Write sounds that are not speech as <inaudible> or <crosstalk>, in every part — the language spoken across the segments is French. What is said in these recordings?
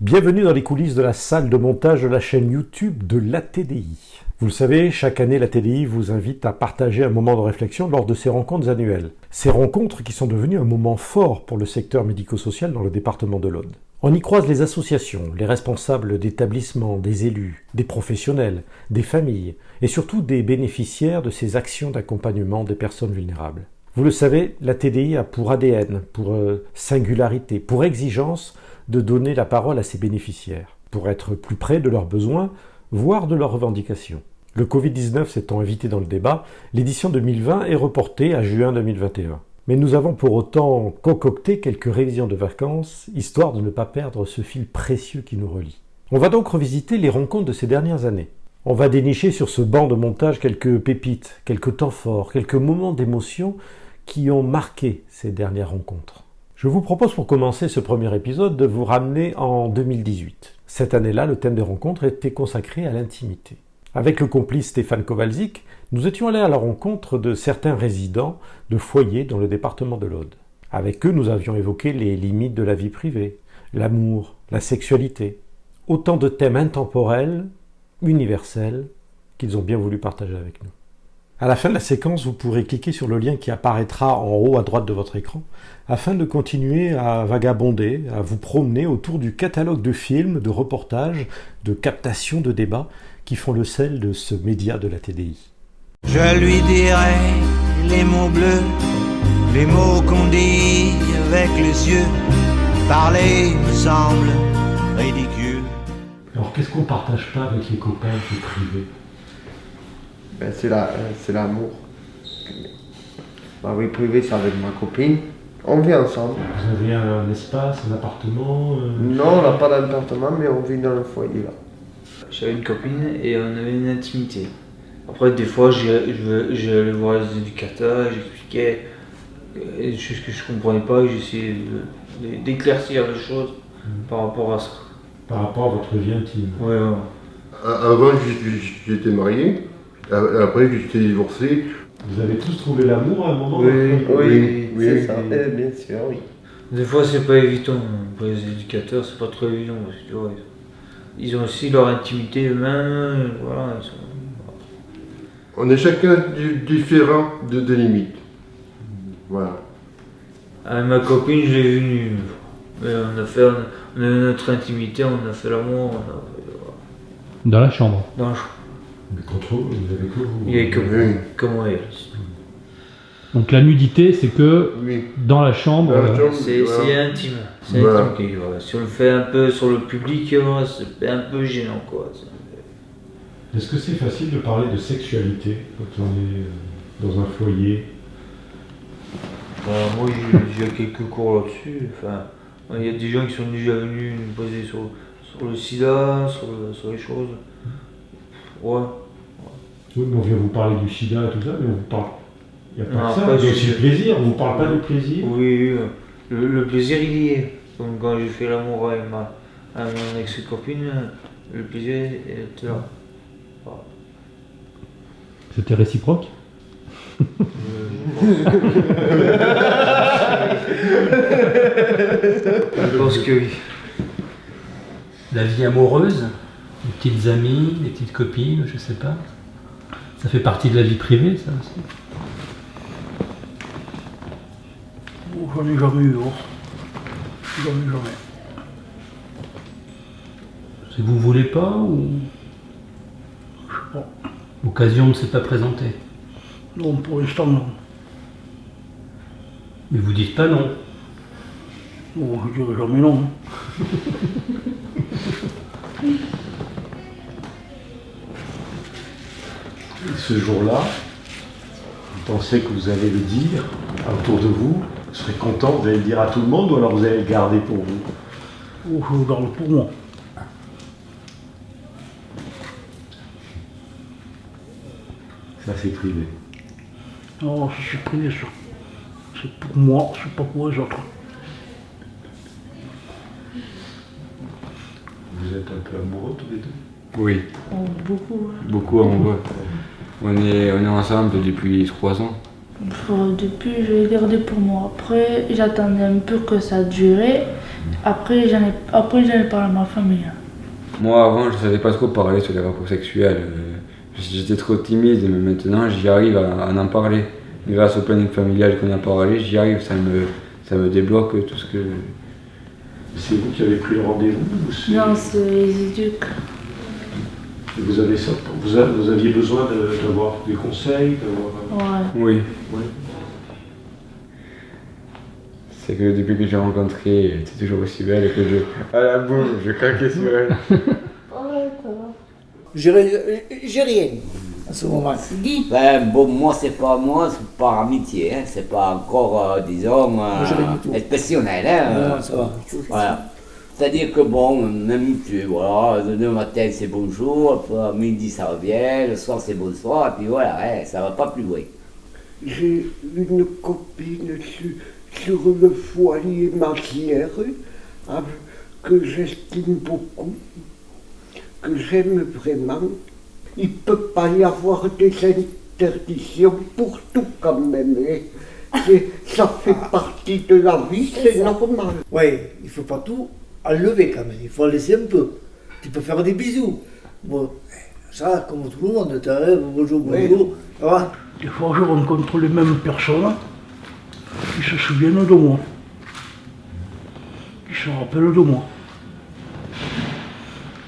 Bienvenue dans les coulisses de la salle de montage de la chaîne YouTube de l'ATDI. Vous le savez, chaque année, l'ATDI vous invite à partager un moment de réflexion lors de ces rencontres annuelles. Ces rencontres qui sont devenues un moment fort pour le secteur médico-social dans le département de l'Aude. On y croise les associations, les responsables d'établissements, des élus, des professionnels, des familles et surtout des bénéficiaires de ces actions d'accompagnement des personnes vulnérables. Vous le savez, la TDI a pour ADN, pour euh, singularité, pour exigence de donner la parole à ses bénéficiaires, pour être plus près de leurs besoins, voire de leurs revendications. Le Covid-19 s'étant invité dans le débat, l'édition 2020 est reportée à juin 2021. Mais nous avons pour autant concocté quelques révisions de vacances, histoire de ne pas perdre ce fil précieux qui nous relie. On va donc revisiter les rencontres de ces dernières années. On va dénicher sur ce banc de montage quelques pépites, quelques temps forts, quelques moments d'émotion qui ont marqué ces dernières rencontres. Je vous propose pour commencer ce premier épisode de vous ramener en 2018. Cette année-là, le thème des rencontres était consacré à l'intimité. Avec le complice Stéphane Kowalczyk, nous étions allés à la rencontre de certains résidents de foyers dans le département de l'Aude. Avec eux, nous avions évoqué les limites de la vie privée, l'amour, la sexualité, autant de thèmes intemporels, universels, qu'ils ont bien voulu partager avec nous. À la fin de la séquence, vous pourrez cliquer sur le lien qui apparaîtra en haut à droite de votre écran afin de continuer à vagabonder, à vous promener autour du catalogue de films, de reportages, de captations de débats qui font le sel de ce média de la TDI. Je lui dirai les mots bleus, les mots qu'on dit avec les yeux. Parler me semble ridicule. Alors qu'est-ce qu'on partage pas avec les copains qui est privé? Ben, c'est la- euh, c'est l'amour. Ma vie privée, c'est avec ma copine. On vit ensemble. Vous avez un espace, un appartement euh, Non, on n'a pas d'appartement, mais on vit dans le foyer là. J'avais une copine et on avait une intimité. Après, des fois, je j'allais voir les éducateurs, j'expliquais euh, des choses que je comprenais pas et j'essayais d'éclaircir les choses par rapport à ça. par rapport à votre vie intime Ouais, ouais. Avant, j'étais- j'étais marié. A- Après, j'étais divorcé. Vous avez tous trouvé l'amour à un moment Oui, Oui, oui, c'est oui, ça. oui. Eh, bien sûr, oui. Des fois, c'est pas évident. Pour les éducateurs, c'est pas trop évident parce que tu vois, ils ont aussi leur intimité eux-mêmes. Voilà, sont- On est chacun di- différent de, des limites. Voilà. Avec ma copine, je l'ai vue nue. Mais on a fait, on a eu notre intimité, on a fait l'amour, fait, Dans la chambre. dans le Mais contre vous, vous avez que vous Il y avait que elle. Donc la nudité, c'est que Oui. dans la chambre. Euh. C'est intime. C'est Voilà. intime. qu'il y. Si on le fait un peu sur le public, c'est un peu gênant quoi. C'est- Est-ce que c'est facile de parler de sexualité quand on est euh, dans un foyer? Moi j'ai quelques cours là-dessus. Enfin, il y a des gens qui sont déjà venus nous poser sur, sur le sida, sur, le- sur les choses. Ouais. Oui, mais on vient vous parler du sida et tout ça, mais on vous parle. Il n'y a pas Non, que ça, il y a aussi le plaisir, on ne vous parle pas du plaisir. Oui, oui, le, le plaisir il y est. Comme quand j'ai fait l'amour avec ma, avec mon ex-copine, le plaisir était là. Voilà. C'était réciproque? Je pense que oui. La vie amoureuse, les petites amies, les petites copines, je sais pas. Ça fait partie de la vie privée, ça aussi. Oh, J'en ai jamais eu, oh. Jamais, jamais. C'est vous voulez pas ou? Je sais pas. l'occasion ne s'est pas présentée Non, pour l'instant, non. Mais vous dites pas non. Bon, je dirais jamais non. <laughs> Ce jour-là, vous pensez que vous allez le dire autour de vous, vous serez content, vous allez le dire à tout le monde ou alors vous allez le garder pour vous? Oh, je le garde pour moi. Ça c'est privé. Non, c'est privé, ça. C'est pour moi, c'est pas pour les autres. Vous êtes un peu amoureux tous les deux? Oui, Oh, beaucoup, hein. beaucoup amoureux. On est, on est ensemble depuis trois ans. Depuis, je l'ai gardé pour moi. Après, j'attendais un peu que ça durait. Après, j'en ai, après, j'en ai parlé à ma famille. Moi, avant, je savais pas trop parler sur les rapports sexuels. J'étais trop timide, mais maintenant, j'y arrive à, à en parler. Grâce au planning familial qu'on a parlé, j'y arrive, ça me, ça me débloque tout ce que. C'est vous qui avez pris le rendez-vous ou c'est- Non, c'est les éduques. Vous, avez ça, vous, a- vous aviez besoin de- d'avoir des conseils d'avoir- Ouais. Oui. Ouais. C'est que depuis que j'ai rencontré, elle était toujours aussi belle que je. À la boum, je craquais sur elle. J'ai ri- j'ai rien à ce moment. Ben, bon, moi, c'est pas moi, c'est par amitié, hein. c'est pas encore, euh, disons, euh, j'ai rien du tout. exceptionnel. Hein, Non, ça va. Voilà. C'est-à-dire que bon, on est habitué, voilà, le matin c'est bonjour, après, midi ça revient, le soir c'est bonsoir, et puis voilà, hein, ça va pas plus loin. J'ai une copine sur, sur le foyer Mazière avec- que j'estime beaucoup, que j'aime vraiment. Il ne peut pas y avoir des interdictions pour tout quand même. hein. Ça fait partie de la vie, c'est normal. Oui, il faut pas tout enlever quand même, il faut en laisser un peu. Tu peux faire des bisous. Bon, ça, comme tout le monde, tu arrives, bonjour, Oui. bonjour, ça va Des fois, je rencontre les mêmes personnes qui se souviennent de moi, qui se rappellent de moi.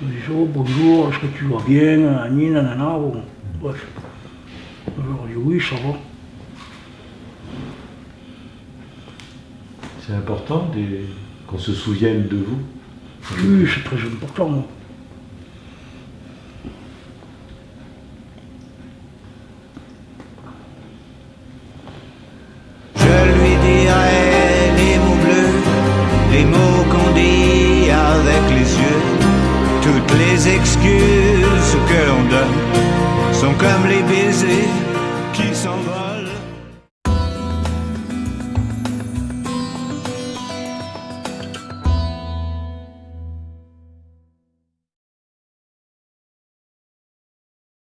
Ils me disent oh, bonjour, est-ce que tu vas bien nanana, bon, bref. Je leur dis oui, ça va. C'est important des- qu'on se souvienne de vous. Oui, c'est très important. moi. Je lui dirai les mots bleus, les mots qu'on dit avec les yeux. Toutes les excuses que l'on donne sont comme les baisers qui s'envolent.